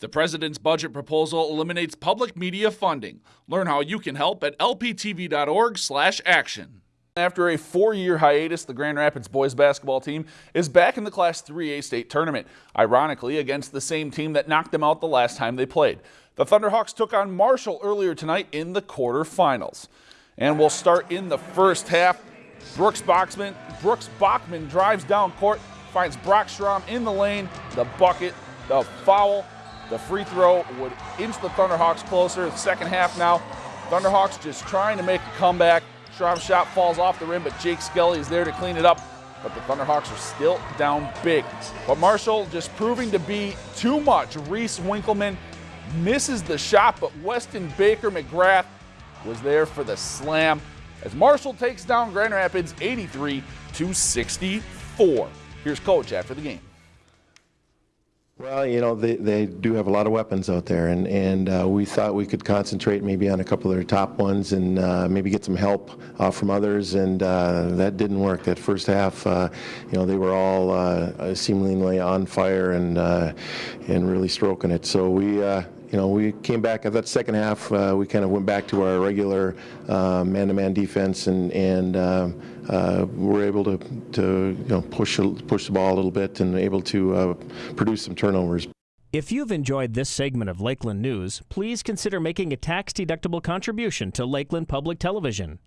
The president's budget proposal eliminates public media funding. Learn how you can help at lptv.org/action. After a four-year hiatus, the Grand Rapids boys basketball team is back in the Class 3A state tournament, ironically against the same team that knocked them out the last time they played. The Thunderhawks took on Marshall earlier tonight in the quarterfinals. And we'll start in the first half. Brooks Bachman, Brooks Bachman drives down court, finds Brockstrom in the lane, the bucket, the foul, the free throw would inch the Thunderhawks closer. The second half now, Thunderhawks just trying to make a comeback. Strom's shot falls off the rim, but Jake Skelly is there to clean it up. But the Thunderhawks are still down big. But Marshall just proving to be too much. Reese Winkleman misses the shot, but Weston Baker McGrath was there for the slam as Marshall takes down Grand Rapids 83 to 64. Here's coach after the game. Well, you know, they, they do have a lot of weapons out there, and, and uh, we thought we could concentrate maybe on a couple of their top ones and uh, maybe get some help uh, from others, and uh, that didn't work. That first half, uh, you know, they were all uh, seemingly on fire and, and really stroking it. So we, you know, we came back at that second half. Uh, we kind of went back to our regular uh, man-to-man defense, and and uh, uh were able to to you know push push the ball a little bit and able to uh, produce some turnovers. If you've enjoyed this segment of Lakeland News, please consider making a tax-deductible contribution to Lakeland Public Television.